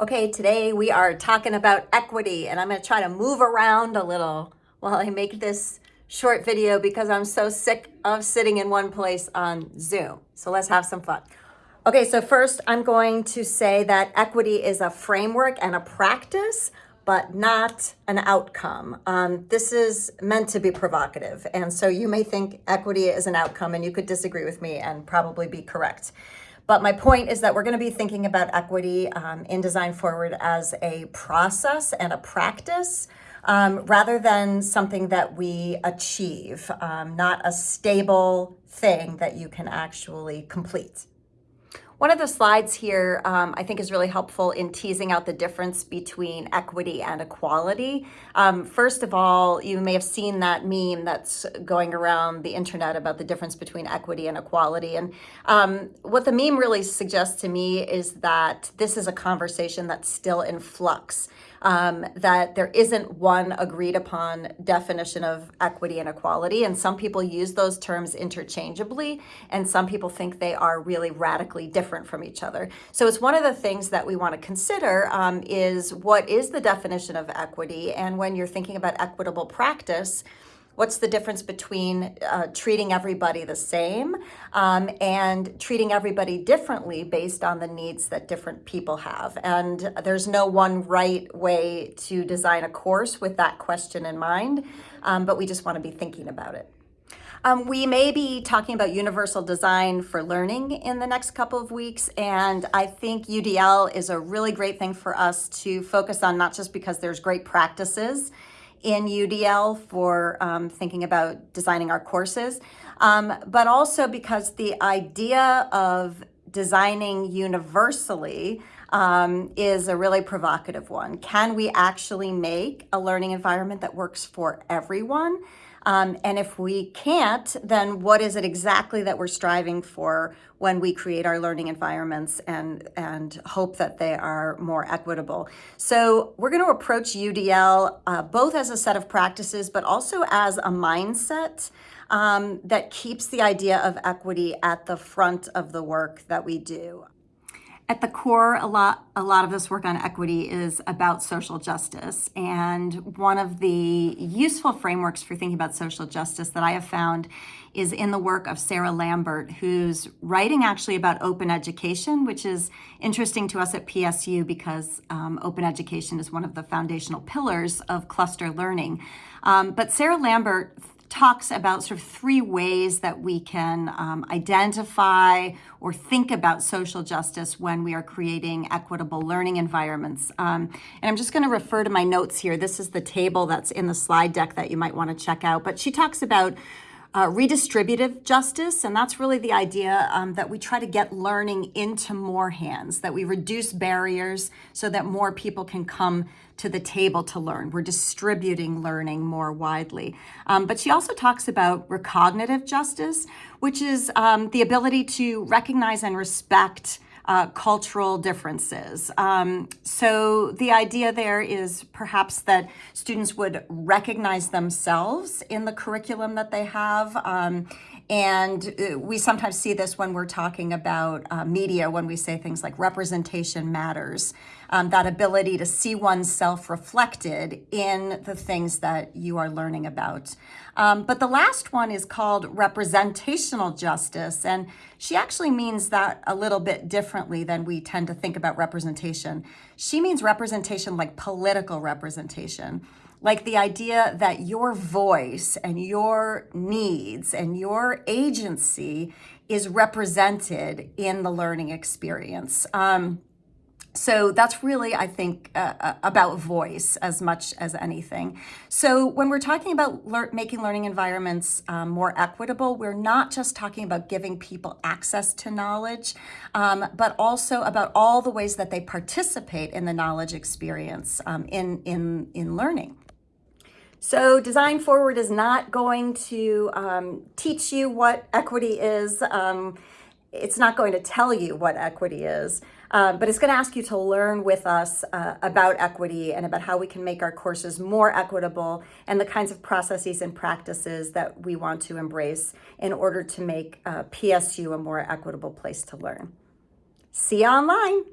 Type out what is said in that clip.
Okay, today we are talking about equity and I'm gonna try to move around a little while I make this short video because I'm so sick of sitting in one place on Zoom. So let's have some fun. Okay, so first I'm going to say that equity is a framework and a practice, but not an outcome. Um, this is meant to be provocative. And so you may think equity is an outcome and you could disagree with me and probably be correct. But my point is that we're going to be thinking about equity um, in Design Forward as a process and a practice um, rather than something that we achieve, um, not a stable thing that you can actually complete. One of the slides here um, I think is really helpful in teasing out the difference between equity and equality. Um, first of all, you may have seen that meme that's going around the internet about the difference between equity and equality. And um, what the meme really suggests to me is that this is a conversation that's still in flux um, that there isn't one agreed upon definition of equity and equality. And some people use those terms interchangeably, and some people think they are really radically different from each other. So it's one of the things that we want to consider um, is what is the definition of equity? And when you're thinking about equitable practice, What's the difference between uh, treating everybody the same um, and treating everybody differently based on the needs that different people have? And there's no one right way to design a course with that question in mind, um, but we just want to be thinking about it. Um, we may be talking about universal design for learning in the next couple of weeks, and I think UDL is a really great thing for us to focus on, not just because there's great practices in UDL for um, thinking about designing our courses, um, but also because the idea of designing universally um, is a really provocative one. Can we actually make a learning environment that works for everyone? Um, and if we can't, then what is it exactly that we're striving for when we create our learning environments and, and hope that they are more equitable? So we're going to approach UDL uh, both as a set of practices, but also as a mindset um, that keeps the idea of equity at the front of the work that we do. At the core, a lot, a lot of this work on equity is about social justice. And one of the useful frameworks for thinking about social justice that I have found is in the work of Sarah Lambert, who's writing actually about open education, which is interesting to us at PSU because um, open education is one of the foundational pillars of cluster learning. Um, but Sarah Lambert talks about sort of three ways that we can um, identify or think about social justice when we are creating equitable learning environments. Um, and I'm just going to refer to my notes here. This is the table that's in the slide deck that you might want to check out. But she talks about uh, redistributive justice, and that's really the idea um, that we try to get learning into more hands, that we reduce barriers so that more people can come to the table to learn. We're distributing learning more widely. Um, but she also talks about recognitive justice, which is um, the ability to recognize and respect uh, cultural differences. Um, so the idea there is perhaps that students would recognize themselves in the curriculum that they have um, and uh, we sometimes see this when we're talking about uh, media, when we say things like representation matters, um, that ability to see oneself reflected in the things that you are learning about. Um, but the last one is called representational justice. And she actually means that a little bit differently than we tend to think about representation. She means representation like political representation like the idea that your voice and your needs and your agency is represented in the learning experience. Um, so that's really, I think, uh, uh about voice as much as anything. So when we're talking about le making learning environments um, more equitable, we're not just talking about giving people access to knowledge, um, but also about all the ways that they participate in the knowledge experience um, in, in, in learning. So Design Forward is not going to um, teach you what equity is. Um, it's not going to tell you what equity is, uh, but it's going to ask you to learn with us uh, about equity and about how we can make our courses more equitable and the kinds of processes and practices that we want to embrace in order to make uh, PSU a more equitable place to learn. See you online.